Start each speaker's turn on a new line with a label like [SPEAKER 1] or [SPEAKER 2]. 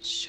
[SPEAKER 1] Sure.